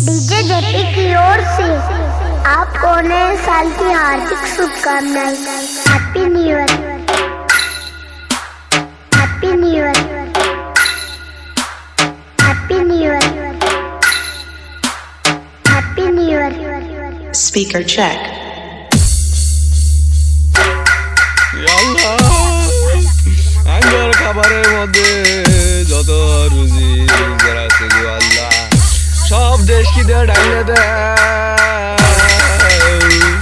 DJ JP की ओर से आपको नए साल की हार्दिक शुभकामनाएं happy new year happy new year happy new year happy new year Speaker check. Allah আঙ্গর খাবারের মধ্যে அடைந்தத ஆமீன்.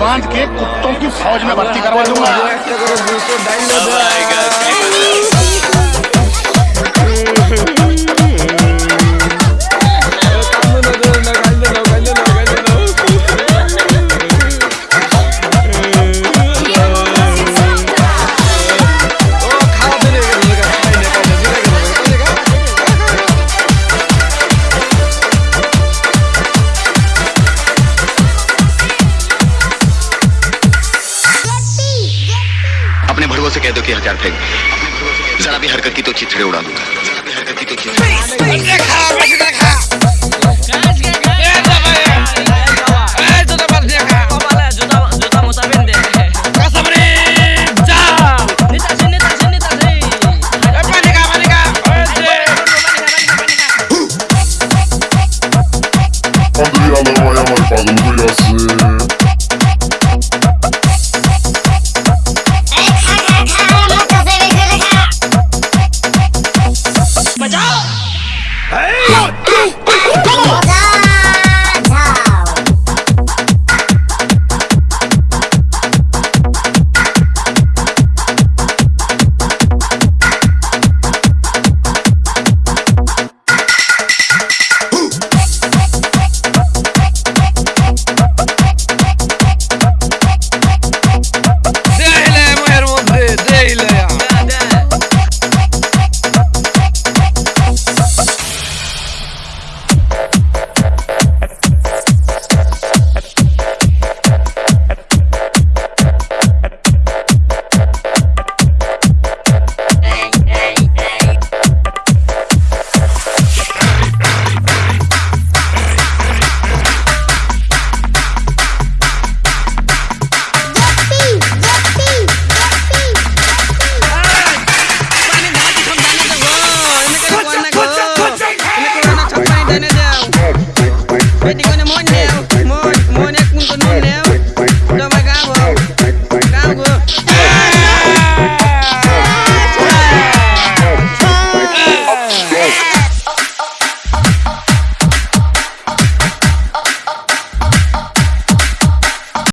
बाँध के कुत्तों की फौज में भर्ती करवा दूँगा। अपने भड़ुआ से कह दो कि हथियार फेंक। जरा भी हरकत की तो चिथड़े उड़ा दूँगा। I'm the royal Ready on the money now.